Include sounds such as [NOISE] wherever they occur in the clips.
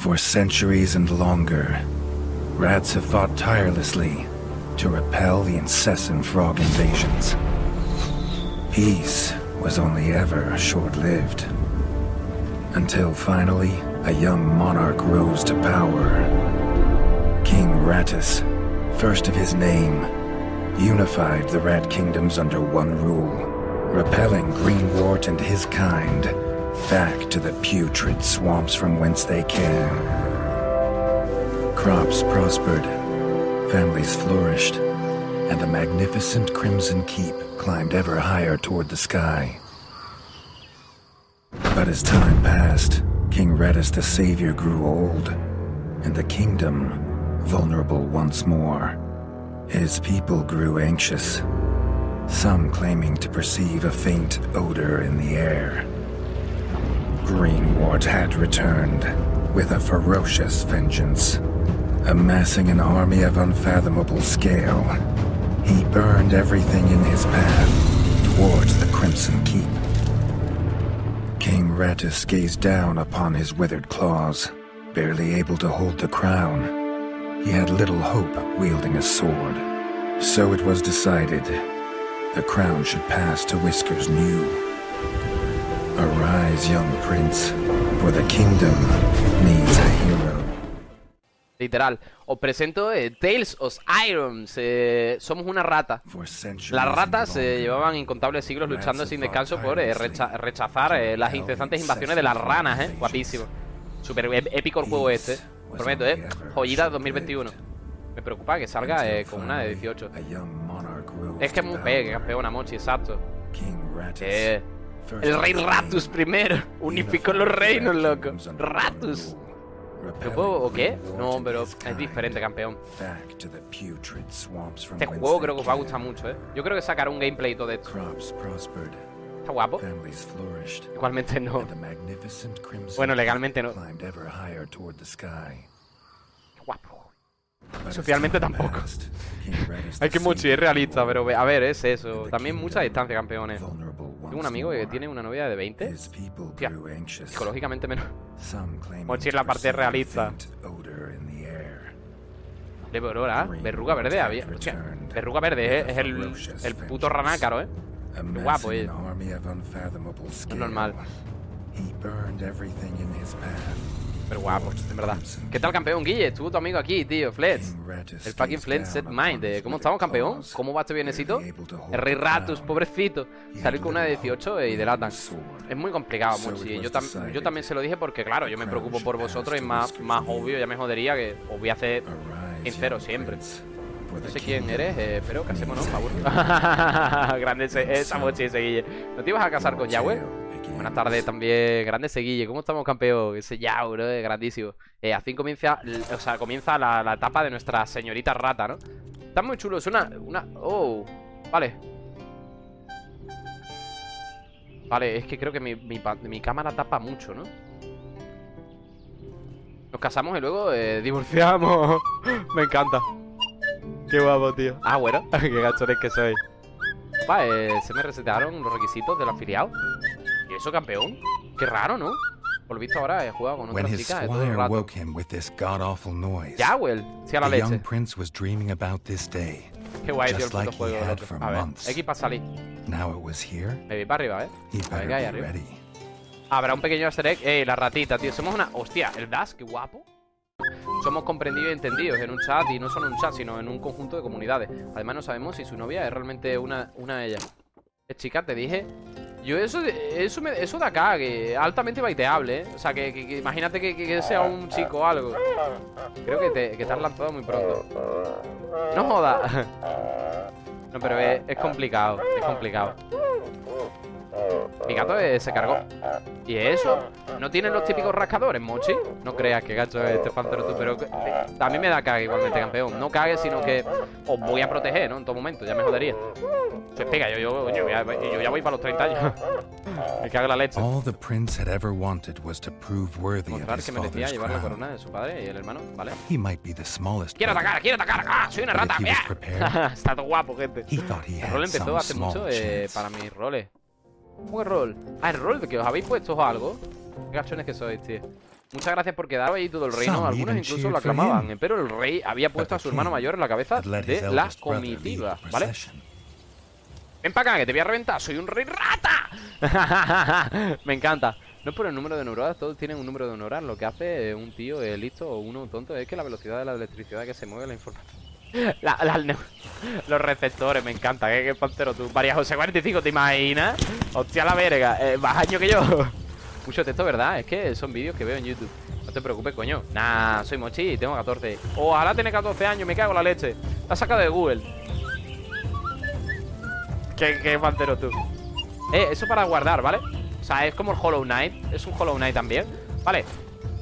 For centuries and longer, rats have fought tirelessly to repel the incessant frog invasions. Peace was only ever short-lived. Until finally, a young monarch rose to power. King Rattus, first of his name, unified the Rat Kingdoms under one rule, repelling Greenwort and his kind back to the putrid swamps from whence they came. Crops prospered, families flourished, and the magnificent Crimson Keep climbed ever higher toward the sky. But as time passed, King Redis the Savior grew old, and the kingdom vulnerable once more. His people grew anxious, some claiming to perceive a faint odor in the air. Greenwart had returned with a ferocious vengeance. Amassing an army of unfathomable scale, he burned everything in his path towards the Crimson Keep. King Rattus gazed down upon his withered claws, barely able to hold the crown. He had little hope wielding a sword. So it was decided the crown should pass to Whiskers New. Arise, young prince, for the kingdom needs a hero. Literal. Os presento eh, Tales of Irons. Eh, somos una rata. Las ratas eh, llevaban incontables siglos luchando sin descanso por eh, recha- rechazar eh, las incesantes invasiones de las ranas, eh. Guapísimo. Super ép- épico el juego este. Prometo, eh. Joyita 2021. Me preocupa que salga con una de 18. a young monarch rose Es que es muy pegue, campeona, Mochi, exacto. Eh, el rey Ratus primero. Unificó los reinos, loco. Ratus. rule, ¿Lo repelling puedo o qué? No, pero es diferente, campeón. Este juego creo que os va a gustar mucho, eh. Yo creo que sacaré un gameplay y todo esto. Está guapo. Igualmente no. Bueno, legalmente no. Qué guapo. Socialmente tampoco. Hay que Savior es realista, pero a ver, es eso. También mucha distancia, campeones. Tengo un amigo que tiene una novia de 20. His people Hostia, grew anxious, Psicológicamente menos. Mochi es la parte realista. De Aurora, verruga verde había. Hostia, verruga verde eh, es el, el puto ranácaro, eh. Amassing guapo, eh. scale, normal. Pero guapo, en verdad. ¿Qué tal, campeón? Guille, estuvo tu amigo aquí, tío, Rattus El fucking down Set Mind. eh, ¿Cómo estamos, campeón? ¿Cómo va este viernesito? barely able to hold El rey Ratus, pobrecito. Salir con una de little 18 hope y delatan. Es muy complicado, Mochi. it Yo, tam- también se lo dije porque, claro, yo me preocupo por vosotros to más, más obvio, ya me jodería que os voy a hacer sincero siempre. No sé quién eres, eh, pero casémonos, por favor. [LAUGHS] Grande ese, esa mochi ese Guille. ¿No te ibas a casar con Yahweh? Buenas tardes también, grande ese Guille. ¿Cómo estamos, campeón? Ese Yahweh, bro, eh, grandísimo. Eh, así comienza, o sea, comienza la, la etapa de nuestra señorita rata, ¿no? Está muy chulo, es una, una... Oh, vale. Vale, es que creo que mi, mi, cámara tapa mucho, ¿no? Nos casamos y luego eh, [LAUGHS] divorciamos. Me encanta. Qué guapo, tío. Ah, bueno. [LAUGHS] Qué gachones que soy. Va, eh, se me resetearon los requisitos del afiliado. ¿Y eso, campeón? Qué raro, ¿no? Por lo visto ahora he jugado con otra chica todo el rato. woke him with this god-awful noise, Yawel, sí a la leche. prince was dreaming about this day. Qué guay, tío, el puto juego. for A ver, months. X para salir. Now it was here. Me vi para arriba, ¿eh? He A ver better qué hay be arriba. ready. Habrá un pequeño easter egg. Eh, la ratita, tío. Somos una. Hostia, el Dash, qué guapo. Somos comprendidos y entendidos en un chat y no solo en un chat, sino en un conjunto de comunidades. Además, no sabemos si su novia es realmente una, una de ellas. Eh, chica, te dije. Yo eso eso, me- eso de acá, altamente baiteable, ¿eh? O sea, que, imagínate que, que- sea un chico o algo. Creo que te, que te has lanzado muy pronto. No jodas. No, pero es, complicado, es complicado. Mi gato se cargó. ¿Y eso? ¿No tienen los típicos rascadores, Mochi? No creas que gacho es este pantero tú, pero a mí me da cague igualmente, campeón. No cague, sino que os voy a proteger, ¿no? En todo momento, ya me jodería. Se pega, yo, yo, yo, ya, yo ya voy para los 30 años. me cago en la leche. All the prince had ever wanted was to prove worthy of his que merecía father's llevar la corona de su padre y el hermano, ¿vale? He might be the smallest ¡Quiero atacar, quiero atacar! ¡Ah, soy una rata! [LAUGHS] Está todo guapo, gente. he thought he El rol empezó hace mucho eh, para mis roles. ¿Cómo rol? Ah, el rol de que os habéis puesto algo. Qué gachones que sois, tío. Muchas gracias por quedar ahí todo el reino. Algunos incluso lo aclamaban. Pero el rey había puesto a su hermano mayor en la cabeza de la comitiva, ¿vale? Ven para acá, que te voy a reventar. Soy un rey rata. [LAUGHS] Me encanta. No es por el número de neuronas, todos tienen un número de neuronas. Lo que hace un tío listo o uno tonto es que la velocidad de la electricidad que se mueve la información. [LAUGHS] La- la- los receptores, me encanta. ¿Qué, qué pantero tú? María José 45, ¿te imaginas? Hostia la verga. Eh, más año que yo. [LAUGHS] Mucho texto, ¿verdad? Es que son vídeos que veo en YouTube. No te preocupes, coño. Nah, soy mochi y tengo 14. Ojalá tenga 14 años, me cago en la leche. La sacado de Google. ¿Qué, qué pantero tú? Eh, eso para guardar, ¿vale? O sea, es como el Hollow Knight Es un Hollow Knight también Vale,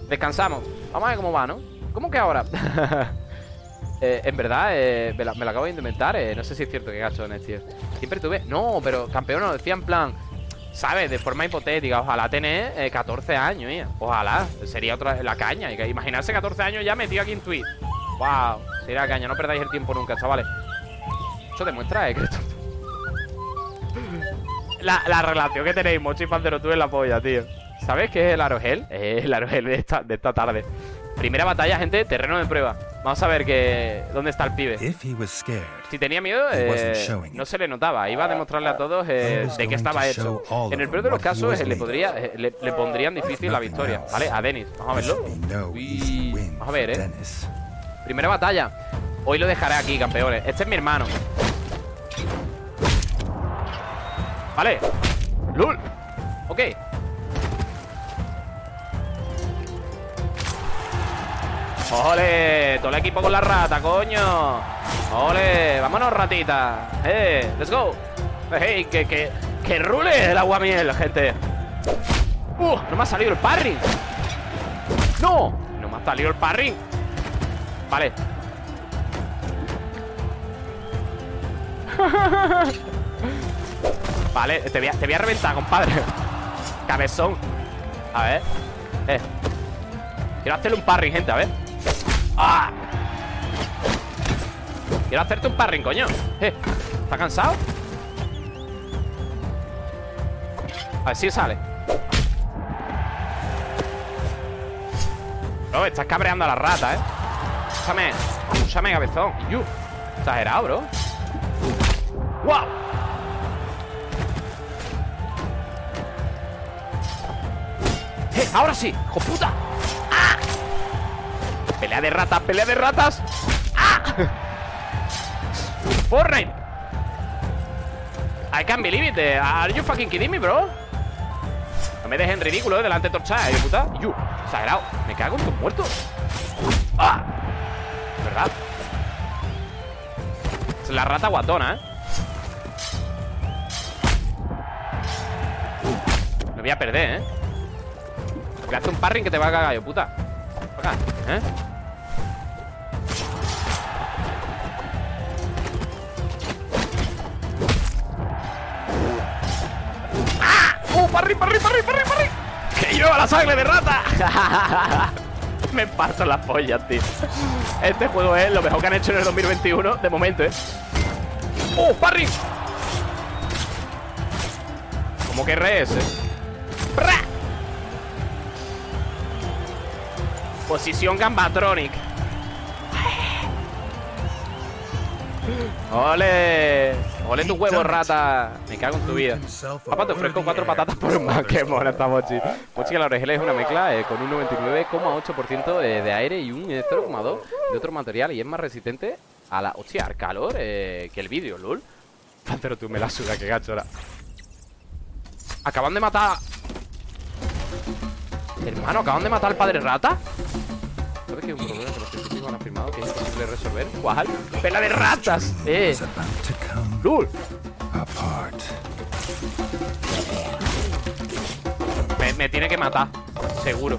descansamos Vamos a ver cómo va, ¿no? ¿Cómo que ahora? [LAUGHS] Eh, en verdad, eh, me, la- acabo de inventar eh, No sé si es cierto que gachones, tío Siempre tuve... No, pero campeón nos decía en plan ¿Sabes? De forma hipotética Ojalá eh, 14 años, ya. Ojalá Sería otra la caña Imaginarse 14 años ya metido aquí en Twitch Wow Sería la caña No perdáis el tiempo nunca, chavales Eso demuestra, eh, que esto- la, la relación que tenéis, Mochi Pantero, tú en la polla, tío. ¿Sabes qué es el Arogel? Es el Arogel de esta, de esta tarde. Primera batalla, gente, terreno de prueba. Vamos a ver que, dónde está el pibe. Si tenía miedo, eh, no se le notaba. Iba a demostrarle a todos eh, de qué estaba hecho. En el peor de los casos, eh, le, podría, le, le pondrían difícil la victoria. ¿Vale? A Denis. Vamos a verlo. Uy, Vamos a ver, eh. Dennis. Primera batalla. Hoy lo dejaré aquí, campeones. Este es mi hermano. Vale. Lul. Ok. ¡Ole! Todo el equipo con la rata, coño. ¡Ole! Vámonos, ratita. ¡Eh! ¡Let's go! ¡Hey! ¡Que, que, que rule el aguamiel, gente! ¡Uh! ¡No me ha salido el parry! ¡No! ¡No me ha salido el parry! Vale. [LAUGHS] Vale, te voy, a, te reventar, compadre. Cabezón. A ver. Eh. Quiero hacerle un parry, gente, a ver. ¡Ah! Quiero hacerte un parry, coño. Eh ¿Estás cansado? A ver si sale. Bro, estás cabreando a la rata, eh. Escúchame Escúchame, cabezón. Exagerado, bro. ¡Wow! ¡Ahora sí! ¡Hijo puta! ¡Ah! ¡Pelea de ratas! ¡Pelea de ratas! ¡Ah! [LAUGHS] ¡Fortnite! I can't believe it eh. Are you fucking kidding me, bro? No me dejen ridículo eh, delante de Torcha, eh, puta. Exagerado Me cago en tus muertos ¡Ah! ¿Verdad? Es la rata guatona, ¿eh? Me voy a perder, ¿eh? Le hace un parring que te va a cagar yo, puta Acá, ¿eh? ¡Ah! ¡Uh! ¡Parry, parry, parry, parry, parry! ¡Que lleva la sangre de rata! [LAUGHS] Me parto las pollas, tío Este juego es lo mejor que han hecho en el 2021 De momento, ¿eh? ¡Uh! ¡Parry! ¿Cómo que RS? ¡Pra! Posición Gambatronic. ¡Ole! ¡Ole tu huevo, rata! Me cago en tu vida. Papá, te ofrezco cuatro patatas por un más. [LAUGHS] ¡Qué mona esta Mochi! Mochi que la orejela es una mezcla eh, con un 99,8% de, aire y un eh, 0,2% de otro material y es más resistente a la... ¡Hostia! al calor eh, que el vídeo, lol. [LAUGHS] Pero tú me la suda, qué gachora. Acaban de matar... Hermano, acaban de matar al padre rata. ¿Sabes que hay un problema que los científicos han afirmado que es imposible resolver? ¿Cuál? ¡Pela de ratas! ¡Eh! ¡Lul! Me, me tiene que matar, seguro.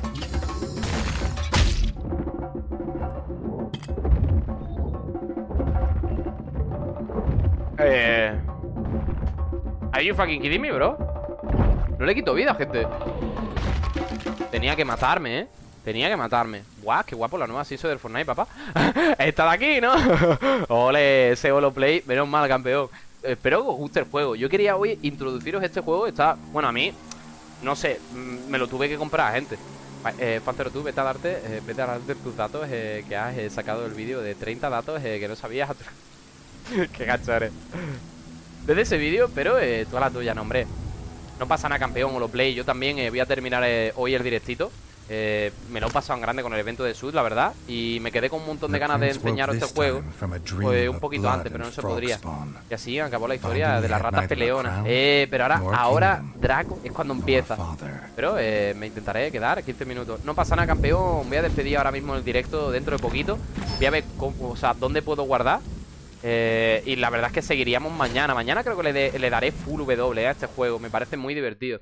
Eh. Are you fucking kidding me, bro? No le quito vida, gente. Tenía que matarme, ¿eh? Tenía que matarme. Guau, qué guapo la nueva season del Fortnite, papá. [LAUGHS] Está de aquí, ¿no? [LAUGHS] Ole, ese holo play. Menos mal, campeón. Espero que os guste el juego. Yo quería hoy introduciros este juego. Está, bueno, a mí, no sé, mm, me lo tuve que comprar, gente. Eh, Pantero, tú vete a darte, eh, vete a darte tus datos eh, que has eh, sacado del vídeo de 30 datos eh, que no sabías. [LAUGHS] Qué gacho eres. Desde ese vídeo, pero eh, tú a la tuya, no. No pasa nada, campeón, o lo play. Yo también eh, voy a terminar eh, hoy el directito. Eh, me lo he pasado en grande con el evento de Sud, la verdad. Y me quedé con un montón de ganas de enseñaros este juego. Pues un poquito antes, pero no se podría. Y así acabó la historia de las ratas peleonas. Eh, pero ahora, ahora Draco es cuando empieza. Pero eh, me intentaré quedar 15 minutos. No pasa nada, campeón. Voy a despedir ahora mismo el directo dentro de poquito. Voy a ver cómo, o sea, dónde puedo guardar. Eh, y la verdad es que seguiríamos mañana. Mañana creo que le, de- le daré full W a este juego. Me parece muy divertido.